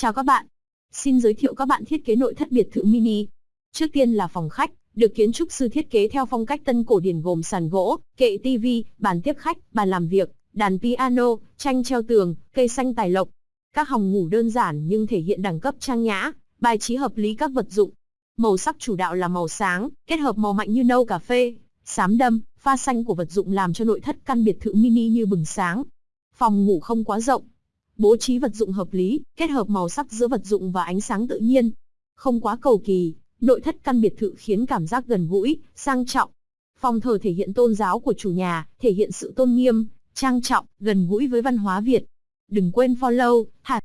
Chào các bạn. Xin giới thiệu các bạn thiết kế nội thất biệt thự mini. Trước tiên là phòng khách, được kiến trúc sư thiết kế theo phong cách tân cổ điển gồm sàn gỗ, kệ tivi, bàn tiếp khách, bàn làm việc, đàn piano, tranh treo tường, cây xanh tài lộc. Các hòng ngủ đơn giản nhưng thể hiện đẳng cấp trang nhã, bài trí hợp lý các vật dụng. Màu sắc chủ đạo là màu sáng, kết hợp màu mạnh như nâu cà phê, xám đâm, pha xanh của vật dụng làm cho nội thất căn biệt thự mini như bừng sáng. Phòng ngủ không quá rộng, bố trí vật dụng hợp lý, kết hợp màu sắc giữa vật dụng và ánh sáng tự nhiên. Không quá cầu kỳ, nội thất căn biệt thự khiến cảm giác gần gũi, sang trọng. Phòng thờ thể hiện tôn giáo của chủ nhà, thể hiện sự tôn nghiêm, trang trọng, gần gũi với văn hóa Việt. Đừng quên follow, hạt